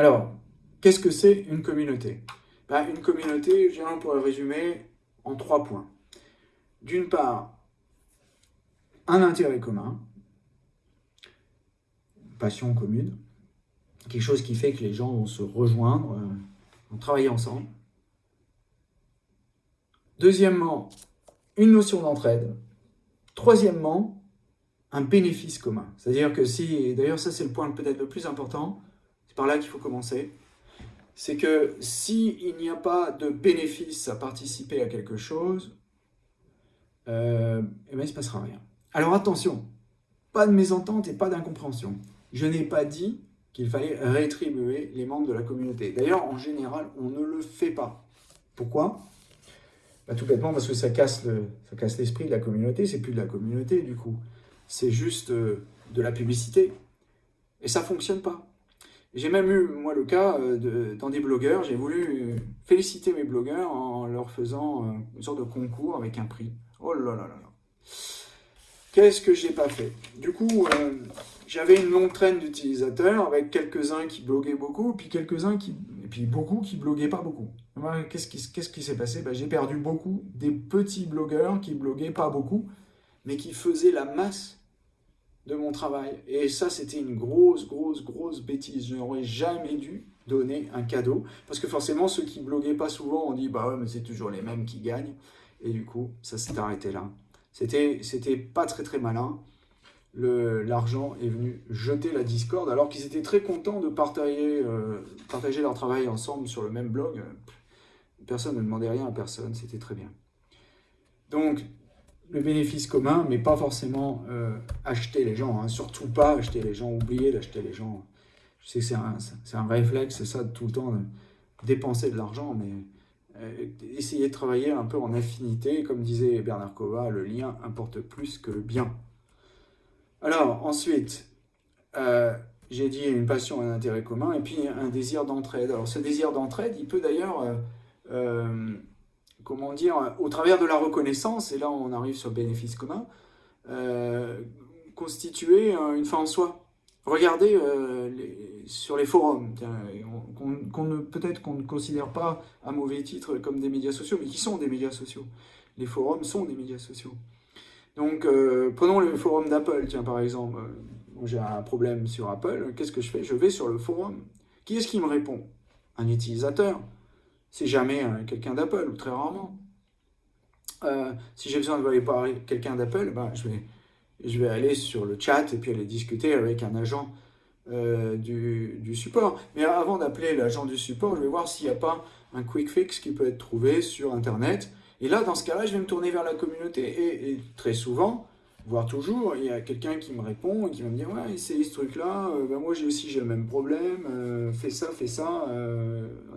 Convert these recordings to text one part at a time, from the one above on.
Alors, qu'est-ce que c'est une communauté? Ben, Une communauté, on pourrait résumer en trois points. D'une part, un intérêt commun, une passion commune, quelque chose qui fait que les gens vont se rejoindre, euh, vont travailler ensemble. Deuxièmement, une notion d'entraide. Troisièmement, un bénéfice commun. C'est-à-dire que si, d'ailleurs ça c'est le point peut-être le plus important, par là qu'il faut commencer, c'est que s'il n'y a pas de bénéfice à participer à quelque chose, euh, eh bien, il ne se passera rien. Alors attention, pas de mésentente et pas d'incompréhension. Je n'ai pas dit qu'il fallait rétribuer les membres de la communauté. D'ailleurs, en général, on ne le fait pas. Pourquoi? Bah, Tout bêtement parce que ça casse l'esprit de la communauté, c'est plus de la communauté du coup. C'est juste euh, de la publicité. Et ça ne fonctionne pas. J'ai même eu, moi, le cas euh, dans des blogueurs, j'ai voulu féliciter mes blogueurs en leur faisant euh, une sorte de concours avec un prix. Oh là là là là. Qu'est-ce que j'ai pas fait? Du coup, euh, j'avais une longue traîne d'utilisateurs avec quelques-uns qui bloguaient beaucoup, puis quelques-uns qui... et puis beaucoup qui bloguaient pas beaucoup. Qu'est-ce qui qui s'est passé? Ben, J'ai perdu beaucoup des petits blogueurs qui bloguaient pas beaucoup, mais qui faisaient la masse de mon travail. Et ça, c'était une grosse, grosse, grosse bêtise. Je n'aurais jamais dû donner un cadeau. Parce que forcément, ceux qui bloguaient pas souvent, on dit, bah ouais, mais c'est toujours les mêmes qui gagnent. Et du coup, ça s'est arrêté là. C'était pas très très malin. L'argent est venu jeter la discorde alors qu'ils étaient très contents de partager, euh, partager leur travail ensemble sur le même blog. Personne ne demandait rien à personne, c'était très bien. Donc, le bénéfice commun, mais pas forcément euh, acheter les gens, hein. surtout pas acheter les gens, oublier d'acheter les gens. Je sais que c'est un, réflexe, c'est ça, tout le temps dépenser de l'argent, mais euh, essayer de travailler un peu en affinité, comme disait Bernard Kova, le lien importe plus que le bien. Alors, ensuite, euh, j'ai dit une passion, un intérêt commun, et puis un désir d'entraide. Alors, ce désir d'entraide, il peut d'ailleurs, comment dire, au travers de la reconnaissance, et là on arrive sur le bénéfice commun, constituer une fin en soi. Regardez euh, sur les forums, qu'on peut-être qu'on ne considère pas à mauvais titre comme des médias sociaux, mais qui sont des médias sociaux. Les forums sont des médias sociaux. Donc, euh, prenons le forum d'Apple, tiens, par exemple. J'ai un problème sur Apple, qu'est-ce que je fais? Je vais sur le forum. Qui est-ce qui me répond? Un utilisateur. C'est jamais euh, quelqu'un d'Apple, ou très rarement. si j'ai besoin de parler quelqu'un d'Apple, ben, je vais je vais aller sur le chat et puis aller discuter avec un agent euh, du, support. Mais avant d'appeler l'agent du support, je vais voir s'il n'y a pas un quick fix qui peut être trouvé sur Internet. Et là, dans ce cas-là, je vais me tourner vers la communauté. Et, très souvent, voire toujours, il y a quelqu'un qui me répond et qui va me dire « Ouais, c'est ce truc-là, euh, ben moi j'ai aussi le même problème, euh, fais ça, fais ça,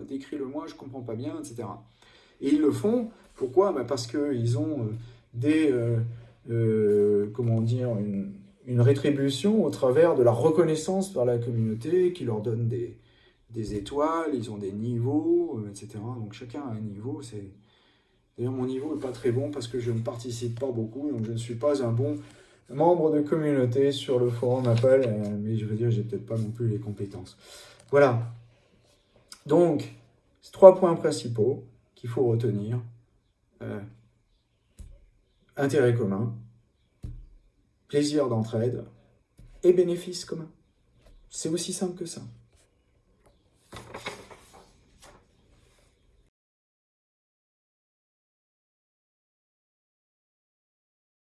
décris-le-moi, je ne comprends pas bien, etc. » Et ils le font, pourquoi? Ben Parce qu'ils ont des euh, comment dire, une, rétribution au travers de la reconnaissance par la communauté qui leur donne des, des étoiles, ils ont des niveaux, euh, etc. Donc chacun a un niveau. D'ailleurs, mon niveau n'est pas très bon parce que je ne participe pas beaucoup, donc je ne suis pas un bon membre de communauté sur le forum Apple, euh, mais je veux dire, j'ai peut-être pas non plus les compétences. Voilà. Donc, trois points principaux qu'il faut retenir intérêt commun, plaisir d'entraide et bénéfice commun. C'est aussi simple que ça.